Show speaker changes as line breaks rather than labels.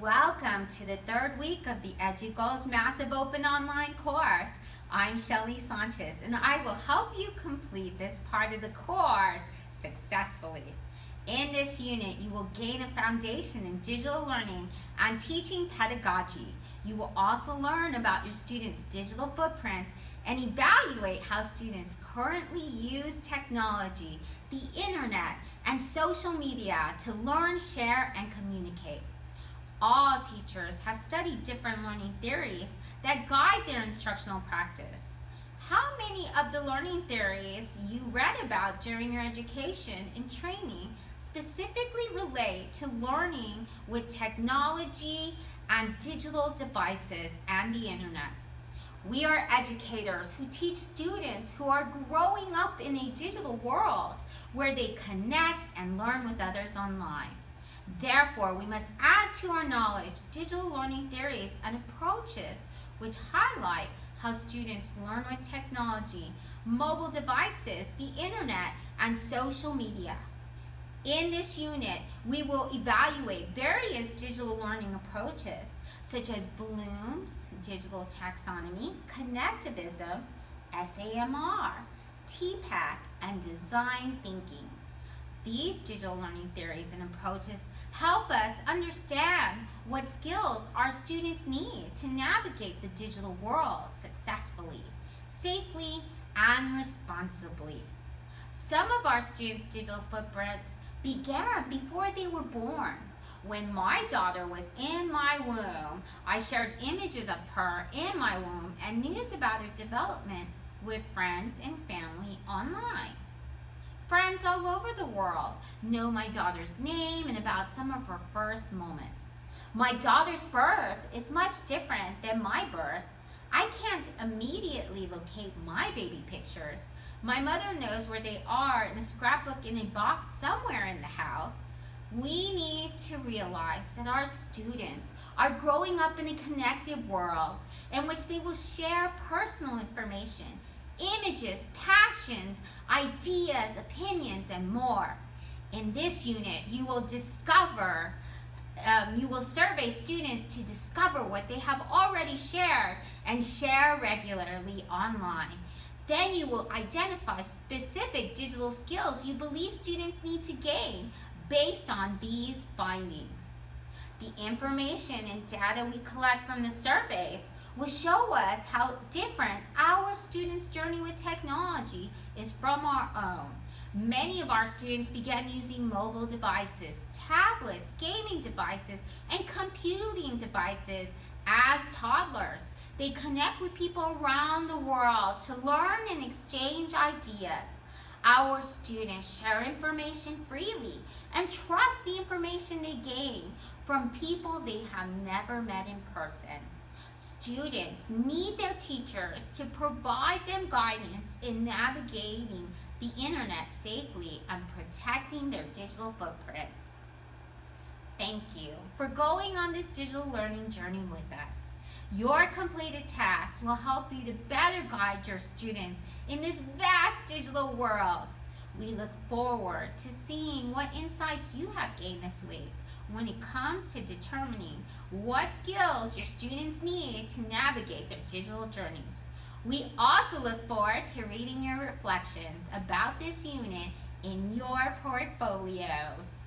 Welcome to the third week of the EduGoals Massive Open Online course. I'm Shelly Sanchez and I will help you complete this part of the course successfully. In this unit, you will gain a foundation in digital learning and teaching pedagogy. You will also learn about your students' digital footprint and evaluate how students currently use technology, the internet, and social media to learn, share, and communicate all teachers have studied different learning theories that guide their instructional practice. How many of the learning theories you read about during your education and training specifically relate to learning with technology and digital devices and the internet? We are educators who teach students who are growing up in a digital world where they connect and learn with others online. Therefore, we must add to our knowledge digital learning theories and approaches which highlight how students learn with technology, mobile devices, the internet, and social media. In this unit, we will evaluate various digital learning approaches such as Bloom's digital taxonomy, connectivism, SAMR, TPACK, and design thinking. These digital learning theories and approaches help us understand what skills our students need to navigate the digital world successfully, safely, and responsibly. Some of our students' digital footprints began before they were born. When my daughter was in my womb, I shared images of her in my womb and news about her development with friends and family online. Friends all over the world know my daughter's name and about some of her first moments. My daughter's birth is much different than my birth. I can't immediately locate my baby pictures. My mother knows where they are in a scrapbook in a box somewhere in the house. We need to realize that our students are growing up in a connected world in which they will share personal information images, ideas, opinions, and more. In this unit, you will discover, um, you will survey students to discover what they have already shared and share regularly online. Then you will identify specific digital skills you believe students need to gain based on these findings. The information and data we collect from the surveys will show us how different our students' journey with technology is from our own. Many of our students began using mobile devices, tablets, gaming devices, and computing devices as toddlers. They connect with people around the world to learn and exchange ideas. Our students share information freely and trust the information they gain from people they have never met in person. Students need their teachers to provide them guidance in navigating the internet safely and protecting their digital footprints. Thank you for going on this digital learning journey with us. Your completed tasks will help you to better guide your students in this vast digital world. We look forward to seeing what insights you have gained this week when it comes to determining what skills your students need to navigate their digital journeys. We also look forward to reading your reflections about this unit in your portfolios.